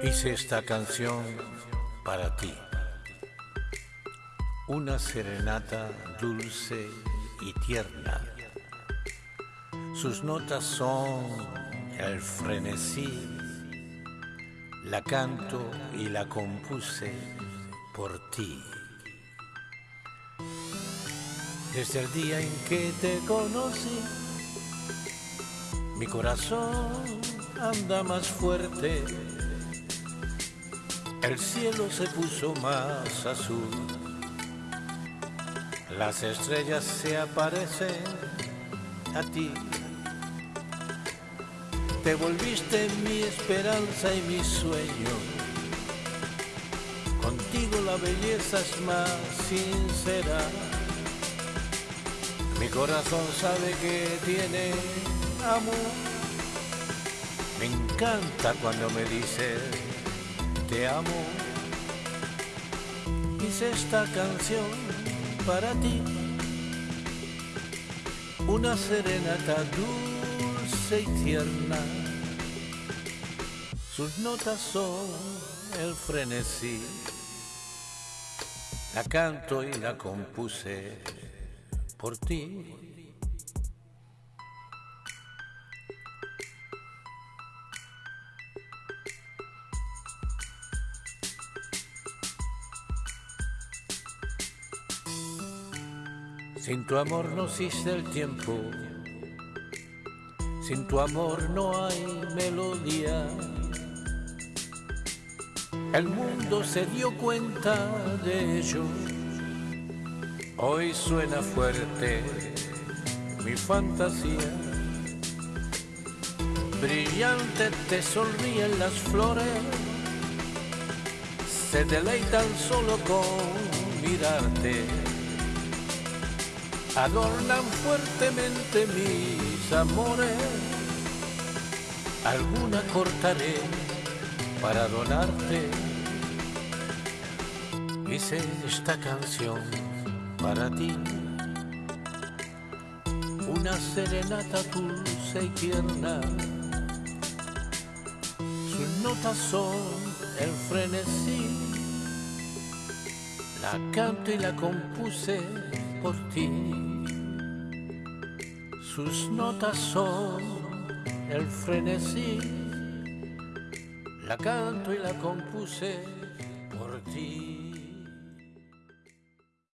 Hice esta canción para ti. Una serenata dulce y tierna. Sus notas son el frenesí. La canto y la compuse por ti. Desde el día en que te conocí, mi corazón anda más fuerte el cielo se puso más azul, las estrellas se aparecen a ti. Te volviste mi esperanza y mi sueño. Contigo la belleza es más sincera. Mi corazón sabe que tiene amor. Me encanta cuando me dices te amo. Hice esta canción para ti, una serenata dulce y tierna. Sus notas son el frenesí. La canto y la compuse por ti. Sin tu amor no existe el tiempo, sin tu amor no hay melodía. El mundo se dio cuenta de ello. Hoy suena fuerte mi fantasía. Brillante te sonríen las flores, se deleitan solo con mirarte adornan fuertemente mis amores. Alguna cortaré para donarte. Hice esta canción para ti. Una serenata dulce y tierna. Sus notas son el frenesí. La canto y la compuse por ti. Sus notas son el frenesí, la canto y la compuse por ti.